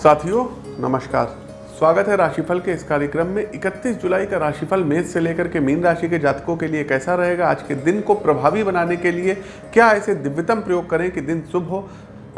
साथियों, नमस्कार। स्वागत है राशिफल के इस कार्यक्रम में। 31 जुलाई का राशिफल मेष से लेकर के मीन राशि के जातकों के लिए कैसा रहेगा? आज के दिन को प्रभावी बनाने के लिए क्या ऐसे दिव्यतम प्रयोग करें कि दिन शुभ हो?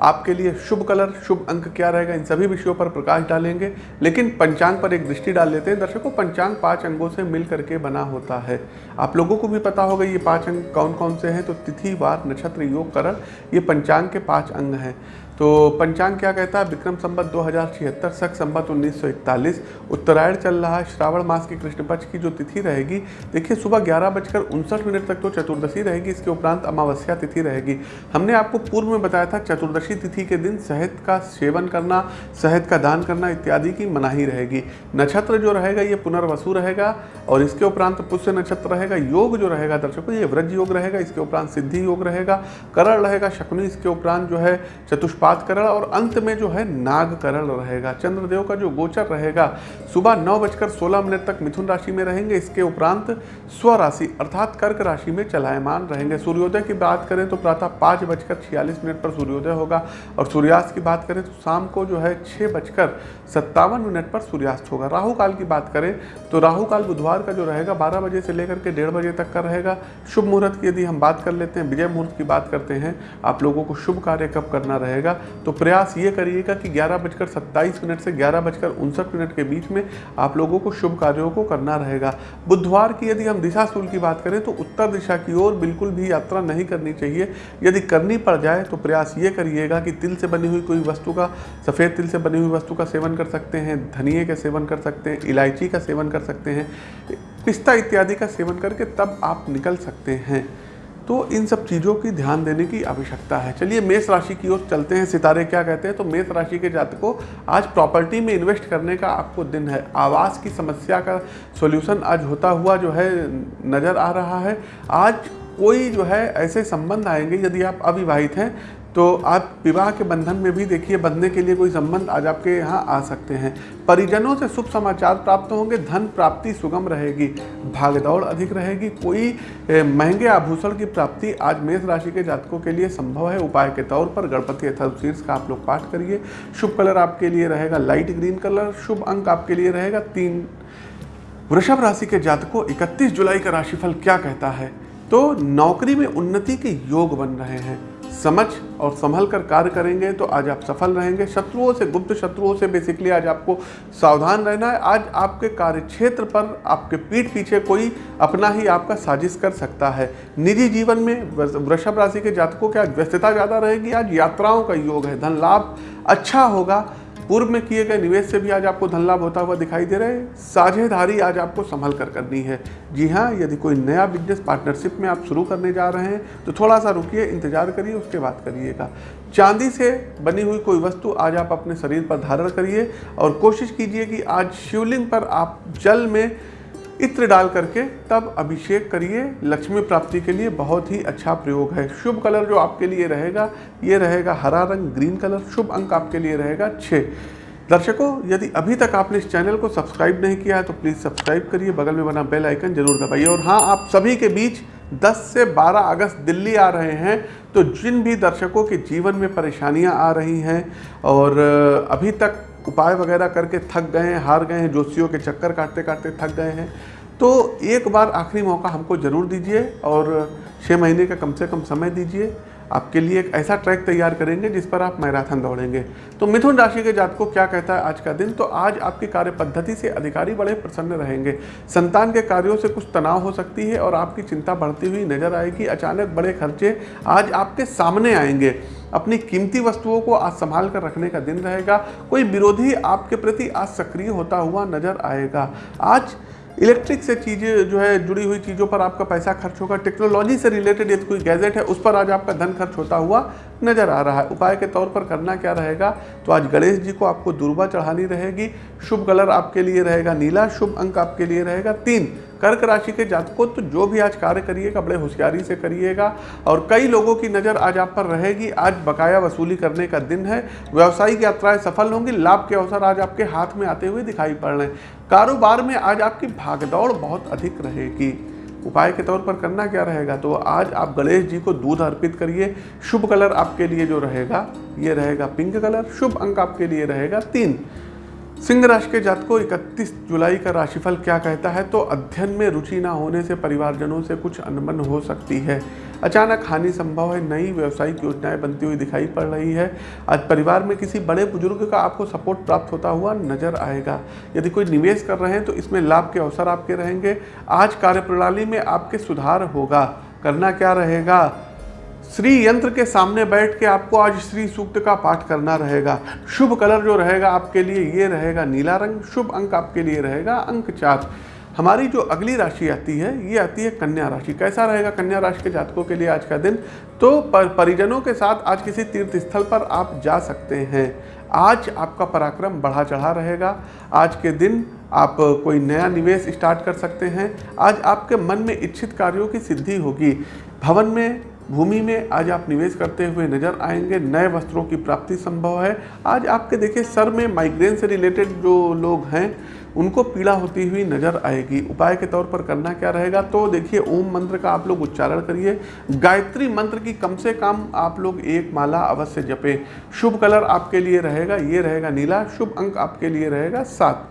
आपके लिए शुभ कलर, शुभ अंक क्या रहेगा? इन सभी विषयों पर प्रकाश डालेंगे। लेकिन पंचांग पर एक दृष्टि डाल लेते हैं। दर्शकों, पंचांग पाँच अंगों से मिल करके बना होता है। आप लोगों को भी पता होगा ये पाँच अंग कौन कौन से हैं? तो तिथि, वार, नक्षत्र, योग, करण, ये पंचांग के पाँच अंग हैं। तो पंचांग क्या कहता है? विक्रम संबत दो हज़ार छिहत्तर, सख संबत उन्नीस सौ इकतालीस। उत्तरायण चल रहा है, श्रावण मास की कृष्ण पक्ष की जो तिथि रहेगी, देखिए सुबह ग्यारह बजकर उनसठ मिनट तक तो चतुर्दशी रहेगी, इसके उपरांत अमावस्या तिथि रहेगी। हमने आपको पूर्व में बताया था, चतुर्दशी तिथि के दिन शहद का सेवन करना, शहद का दान करना इत्यादि की मनाही रहेगी। नक्षत्र जो रहेगा, ये पुनर्वसु रहेगा, और इसके उपरांत पुष्य नक्षत्र रहेगा, योग जो रहेगा, दर्शकों, ये व्रज योग रहेगा, इसके उपरांत सिद्धि योग रहेगा, करण रहेगा, शकुनी, इसके उपरांत जो है चतुष्पाद करण और अंत में जो है नाग करण रहेगा। चंद्रदेव का जो गोचर रहेगा, सुबह नौ बजकर सोलह मिनट तक मिथुन राशि में रहेंगे। इसके उपरांत स्व राशि अर्थात कर्क राशि में चलायमान रहेंगे। सूर्योदय की बात करें तो प्रातः पाँच बजकर छियालीस मिनट पर सूर्योदय होगा और सूर्यास्त की बात करें तो शाम को जो है छः बजकर सत्तावन मिनट पर सूर्यास्त होगा। राहु काल की बात करें तो राहु काल बुधवार का जो रहेगा, बारह बजे से लेकर के डेढ़ बजे तक का रहेगा। शुभ मुहूर्त की यदि हम बात कर लेते हैं, विजय मुहूर्त की बात करते हैं, आप लोगों को शुभ कार्य कब करना रहेगा? तो प्रयास ये करिएगा कि ग्यारह बजकर सत्ताईस मिनट से ग्यारह बजकर उनसठ मिनट के बीच में आप लोगों को शुभ कार्यों को करना रहेगा। बुधवार की यदि हम दिशा सूल की बात करें तो उत्तर दिशा की ओर बिल्कुल भी यात्रा नहीं करनी चाहिए। यदि करनी पड़ जाए तो प्रयास ये करिएगा कि तिल से बनी हुई कोई वस्तु का, सफ़ेद तिल से बनी हुई वस्तु का सेवन कर सकते हैं धनिए का सेवन कर सकते हैं, इलायची का सेवन कर सकते हैं, पिस्ता इत्यादि का सेवन करके तब आप निकल सकते हैं। तो इन सब चीज़ों की ध्यान देने की आवश्यकता है। चलिए, मेष राशि की ओर चलते हैं। सितारे क्या कहते हैं? तो मेष राशि के जातकों, आज प्रॉपर्टी में इन्वेस्ट करने का आपको दिन है। आवास की समस्या का सोल्यूशन आज होता हुआ जो है, नज़र आ रहा है। आज कोई जो है, ऐसे संबंध आएँगे, यदि आप अविवाहित हैं तो आप विवाह के बंधन में भी देखिए, बंधने के लिए कोई संबंध आज आपके यहाँ आ सकते हैं। परिजनों से शुभ समाचार प्राप्त होंगे, धन प्राप्ति सुगम रहेगी भागदौड़ अधिक रहेगी, कोई महँगे आभूषण की प्राप्ति आज मेष राशि के जातकों के लिए संभव है। उपाय के तौर पर गणपति अथर्वशीर्ष का आप लोग पाठ करिए। शुभ कलर आपके लिए रहेगा लाइट ग्रीन कलर, शुभ अंक आपके लिए रहेगा तीन। वृषभ राशि के जातकों 31 जुलाई का राशिफल क्या कहता है? तो नौकरी में उन्नति के योग बन रहे हैं। समझ और संभल कर कार्य करेंगे तो आज आप सफल रहेंगे। शत्रुओं से, गुप्त शत्रुओं से बेसिकली आज आपको सावधान रहना है। आज आपके कार्य क्षेत्र पर आपके पीठ पीछे कोई अपना ही आपका साजिश कर सकता है। निजी जीवन में वृषभ राशि के जातकों की आज व्यस्तता ज़्यादा रहेगी। आज यात्राओं का योग है, धन लाभ अच्छा होगा। पूर्व में किए गए निवेश से भी आज आपको धन लाभ होता हुआ दिखाई दे रहा है। साझेदारी आज आपको संभल कर करनी है। जी हाँ यदि कोई नया बिज़नेस पार्टनरशिप में आप शुरू करने जा रहे हैं तो थोड़ा सा रुकिए, इंतज़ार करिए, उसके बाद करिएगा। चांदी से बनी हुई कोई वस्तु आज आप अपने शरीर पर धारण करिए और कोशिश कीजिए कि आज शिवलिंग पर आप जल में इत्र डाल करके तब अभिषेक करिए लक्ष्मी प्राप्ति के लिए बहुत ही अच्छा प्रयोग है। शुभ कलर जो आपके लिए रहेगा, ये रहेगा हरा रंग, ग्रीन कलर, शुभ अंक आपके लिए रहेगा छः दर्शकों, यदि अभी तक आपने इस चैनल को सब्सक्राइब नहीं किया है तो प्लीज़ सब्सक्राइब करिए, बगल में बना बेल आइकन ज़रूर दबाइए। और हाँ आप सभी के बीच 10 से 12 अगस्त दिल्ली आ रहे हैं तो जिन भी दर्शकों के जीवन में परेशानियाँ आ रही हैं और अभी तक उपाय वगैरह करके थक गए हैं, हार गए हैं, जोशियों के चक्कर काटते काटते थक गए हैं तो एक बार आखिरी मौका हमको ज़रूर दीजिए और छः महीने का कम से कम समय दीजिए। आपके लिए एक ऐसा ट्रैक तैयार करेंगे जिस पर आप मैराथन दौड़ेंगे। तो मिथुन राशि के जात को क्या कहता है आज का दिन? तो आज आपकी कार्य पद्धति से अधिकारी बड़े प्रसन्न रहेंगे। संतान के कार्यों से कुछ तनाव हो सकती है और आपकी चिंता बढ़ती हुई नज़र आएगी। अचानक बड़े खर्चे आज आपके सामने आएँगे। अपनी कीमती वस्तुओं को आज संभाल कर रखने का दिन रहेगा। कोई विरोधी आपके प्रति आज सक्रिय होता हुआ नज़र आएगा। आज इलेक्ट्रिक से चीज़ें जो है जुड़ी हुई चीज़ों पर आपका पैसा खर्च होगा। टेक्नोलॉजी से रिलेटेड यदि कोई गैजेट है, उस पर आज आपका धन खर्च होता हुआ नज़र आ रहा है। उपाय के तौर पर करना क्या रहेगा? तो आज गणेश जी को आपको दुर्बा चढ़ानी रहेगी। शुभ कलर आपके लिए रहेगा नीला, शुभ अंक आपके लिए रहेगा तीन। कर्क राशि के जातकों तो जो भी आज कार्य करिएगा, बड़े होशियारी से करिएगा। और कई लोगों की नज़र आज आप पर रहेगी। आज बकाया वसूली करने का दिन है। व्यावसायिक यात्राएँ सफल होंगी। लाभ के अवसर आज आपके हाथ में आते हुए दिखाई पड़ रहे हैं। कारोबार में आज आपकी भागदौड़ बहुत अधिक रहेगी। उपाय के तौर पर करना क्या रहेगा? तो आज आप गणेश जी को दूध अर्पित करिए। शुभ कलर आपके लिए जो रहेगा, ये रहेगा पिंक कलर। शुभ अंक आपके लिए रहेगा तीन। सिंह राशि के जात को 31 जुलाई का राशिफल क्या कहता है? तो अध्ययन में रुचि ना होने से परिवारजनों से कुछ अनबन हो सकती है। अचानक हानि संभव है, नई व्यवसायिक योजनाएँ बनती हुई दिखाई पड़ रही है। आज परिवार में किसी बड़े बुज़ुर्ग का आपको सपोर्ट प्राप्त होता हुआ नज़र आएगा। यदि कोई निवेश कर रहे हैं तो इसमें लाभ के अवसर आपके रहेंगे। आज कार्यप्रणाली में आपके सुधार होगा। करना क्या रहेगा? श्री यंत्र के सामने बैठ के आपको आज श्री सूक्त का पाठ करना रहेगा। शुभ कलर जो रहेगा आपके लिए ये रहेगा नीला रंग शुभ अंक आपके लिए रहेगा अंक चार। हमारी जो अगली राशि आती है ये आती है कन्या राशि। कैसा रहेगा कन्या राशि के जातकों के लिए आज का दिन? तो पर, परिजनों के साथ आज किसी तीर्थ स्थल पर आप जा सकते हैं। आज आपका पराक्रम बढ़ा चढ़ा रहेगा। आज के दिन आप कोई नया निवेश स्टार्ट कर सकते हैं। आज आपके मन में इच्छित कार्यों की सिद्धि होगी। भवन में भूमि में आज आप निवेश करते हुए नज़र आएँगे। नए वस्त्रों की प्राप्ति संभव है। आज आपके देखिए, सर में माइग्रेन से रिलेटेड जो लोग हैं, उनको पीड़ा होती हुई नज़र आएगी। उपाय के तौर पर करना क्या रहेगा? तो देखिए, ओम मंत्र का आप लोग उच्चारण करिए। गायत्री मंत्र की कम से कम आप लोग एक माला अवश्य जपें। शुभ कलर आपके लिए रहेगा, ये रहेगा नीला। शुभ अंक आपके लिए रहेगा सात।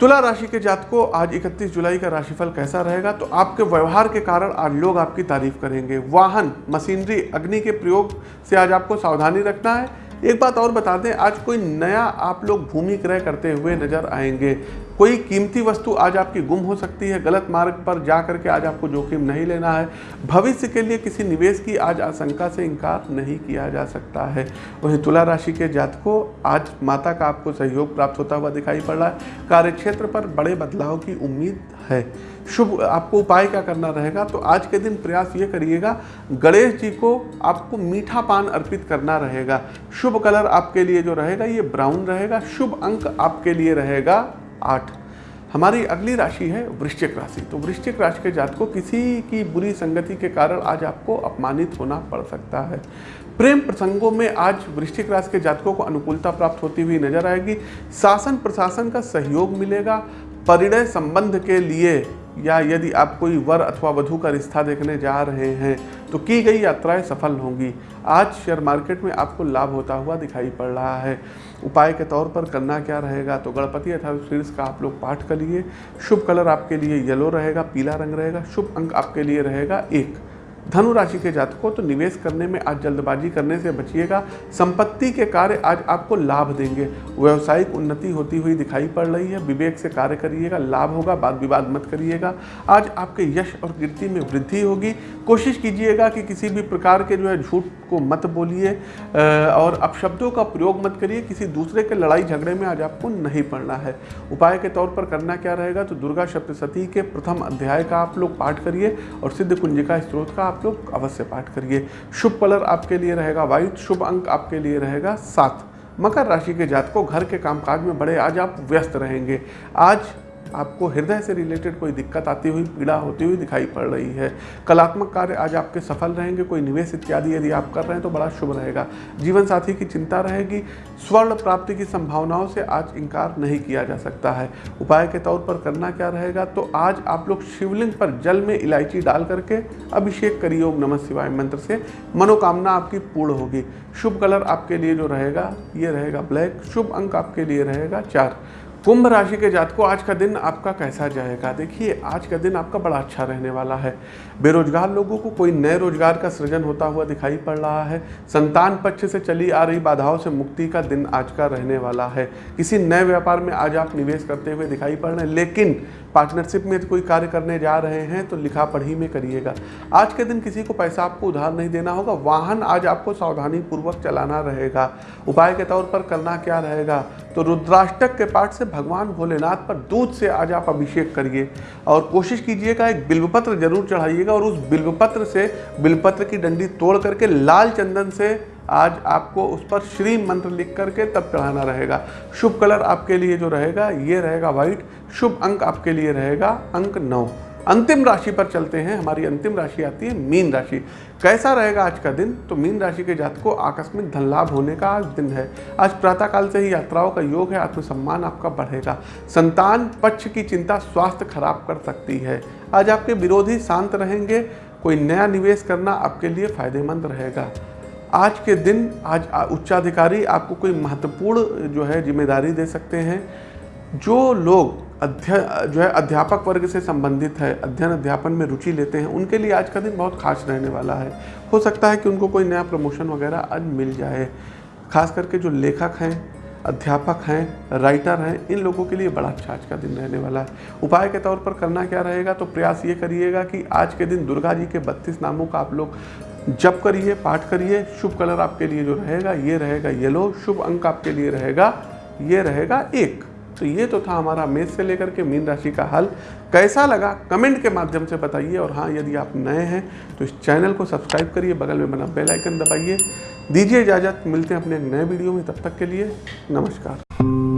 तुला राशि के जात को आज 31 जुलाई का राशिफल कैसा रहेगा? तो आपके व्यवहार के कारण आज लोग आपकी तारीफ़ करेंगे। वाहन, मशीनरी, अग्नि के प्रयोग से आज आपको सावधानी रखना है। एक बात और बता दें, आज कोई नया आप लोग भूमि क्रय करते हुए नज़र आएँगे। कोई कीमती वस्तु आज आपकी गुम हो सकती है, गलत मार्ग पर जा करके आज आपको जोखिम नहीं लेना है। भविष्य के लिए किसी निवेश की आज आशंका से इनकार नहीं किया जा सकता है। वहीं तुला राशि के जात को आज माता का आपको सहयोग प्राप्त होता हुआ दिखाई पड़ रहा है। कार्यक्षेत्र पर बड़े बदलाव की उम्मीद है। शुभ, आपको उपाय क्या करना रहेगा? तो आज के दिन प्रयास ये करिएगा, गणेश जी को आपको मीठा पान अर्पित करना रहेगा। शुभ कलर आपके लिए जो रहेगा, ये ब्राउन रहेगा। शुभ अंक आपके लिए रहेगा आठ। हमारी अगली राशि है वृश्चिक राशि। तो वृश्चिक राशि के जात को किसी की बुरी संगति के कारण आज आपको अपमानित होना पड़ सकता है। प्रेम प्रसंगों में आज वृश्चिक राशि के जातकों को अनुकूलता प्राप्त होती हुई नज़र आएगी। शासन प्रशासन का सहयोग मिलेगा। परिणय संबंध के लिए या यदि आप कोई वर अथवा वधु का रिश्ता देखने जा रहे हैं तो की गई यात्राएँ सफल होंगी। आज शेयर मार्केट में आपको लाभ होता हुआ दिखाई पड़ रहा है। उपाय के तौर पर करना क्या रहेगा? तो गणपति अथवा शीर्ष का आप लोग पाठ करिए। शुभ कलर आपके लिए येलो रहेगा, पीला रंग रहेगा, शुभ अंक आपके लिए रहेगा एक। धनु राशि के जातकों तो निवेश करने में आज जल्दबाजी करने से बचिएगा। संपत्ति के कार्य आज आपको लाभ देंगे। व्यवसायिक उन्नति होती हुई दिखाई पड़ रही है। विवेक से कार्य करिएगा, लाभ होगा वाद विवाद मत करिएगा। आज आपके यश और कीर्ति में वृद्धि होगी। कोशिश कीजिएगा कि किसी भी प्रकार के जो है झूठ को मत बोलिए और अपशब्दों का प्रयोग मत करिए। किसी दूसरे के लड़ाई झगड़े में आज आपको नहीं पड़ना है। उपाय के तौर पर करना क्या रहेगा तो दुर्गा सप्तशती के प्रथम अध्याय का आप लोग पाठ करिए और सिद्ध कुंजिका स्त्रोत का आप लोग अवश्य पाठ करिए। शुभ कलर आपके लिए रहेगा वाइट शुभ अंक आपके लिए रहेगा, सात। मकर राशि के जातकों, घर के कामकाज में बड़े, आज आप व्यस्त रहेंगे। आज आपको हृदय से रिलेटेड कोई दिक्कत आती हुई, पीड़ा होती हुई दिखाई पड़ रही है। कलात्मक कार्य आज आपके सफल रहेंगे, कोई निवेश इत्यादि यदि आप कर रहे हैं तो बड़ा शुभ रहेगा। जीवन साथी की चिंता रहेगी, स्वर्ण प्राप्ति की संभावनाओं से आज इनकार नहीं किया जा सकता है। उपाय के तौर पर करना क्या रहेगा? तो आज आप लोग शिवलिंग पर जल में इलायची डाल करके अभिषेक करिए ओम नमः शिवाय मंत्र से। मनोकामना आपकी पूर्ण होगी। शुभ कलर आपके लिए जो रहेगा, ये रहेगा ब्लैक। शुभ अंक आपके लिए रहेगा चार। कुंभ राशि के जात को आज का दिन आपका कैसा जाएगा? देखिए, आज का दिन आपका बड़ा अच्छा रहने वाला है। बेरोजगार लोगों को कोई नए रोज़गार का सृजन होता हुआ दिखाई पड़ रहा है। संतान पक्ष से चली आ रही बाधाओं से मुक्ति का दिन आज का रहने वाला है। किसी नए व्यापार में आज आप निवेश करते हुए दिखाई पड़ रहे हैं, लेकिन पार्टनरशिप में कोई कार्य करने जा रहे हैं तो लिखा पढ़ी में करिएगा। आज के दिन किसी को पैसा आपको उधार नहीं देना होगा, वाहन आज आपको सावधानी पूर्वक चलाना रहेगा। उपाय के तौर पर करना क्या रहेगा? तो रुद्राष्टक के पाठ से भगवान भोलेनाथ पर दूध से आज आप अभिषेक करिए। और कोशिश कीजिएगा, एक बिल्वपत्र ज़रूर चढ़ाइएगा और उस बिल्वपत्र से बिल्वपत्र की डंडी तोड़ करके लाल चंदन से आज आपको उस पर श्री मंत्र लिख करके तब चढ़ाना रहेगा। शुभ कलर आपके लिए जो रहेगा, ये रहेगा व्हाइट शुभ अंक आपके लिए रहेगा अंक नौ। अंतिम राशि पर चलते हैं, हमारी अंतिम राशि आती है मीन राशि। कैसा रहेगा आज का दिन? तो मीन राशि के जात को आकस्मिक धन लाभ होने का आज दिन है। आज प्रातःकाल से ही यात्राओं का योग है, आत्मसम्मान आपका बढ़ेगा। संतान पक्ष की चिंता स्वास्थ्य खराब कर सकती है। आज आपके विरोधी शांत रहेंगे, कोई नया निवेश करना आपके लिए फ़ायदेमंद रहेगा। आज के दिन आज उच्चाधिकारी आपको कोई महत्वपूर्ण, जो है, ज़िम्मेदारी दे सकते हैं, जो लोग अध्य, जो है, अध्यापक वर्ग से संबंधित है, अध्ययन अध्यापन में रुचि लेते हैं, उनके लिए आज का दिन बहुत खास रहने वाला है। हो सकता है कि उनको कोई नया प्रमोशन वगैरह आज मिल जाए, खास करके जो लेखक हैं, अध्यापक हैं, राइटर हैं, इन लोगों के लिए बड़ा अच्छा आज का दिन रहने वाला है। उपाय के तौर पर करना क्या रहेगा तो प्रयास ये करिएगा कि आज के दिन दुर्गा जी के बत्तीस नामों का आप लोग जप करिए, पाठ करिए, शुभ कलर आपके लिए जो रहेगा, ये रहेगा येलो, शुभ अंक आपके लिए रहेगा, ये रहेगा एक। तो ये तो था हमारा मेष से लेकर के मीन राशि का हल। कैसा लगा? कमेंट के माध्यम से बताइए और हाँ यदि आप नए हैं तो इस चैनल को सब्सक्राइब करिए, बगल में बना बेल आइकन दबाइए। दीजिए इजाज़त, मिलते हैं अपने नए वीडियो में, तब तक के लिए नमस्कार।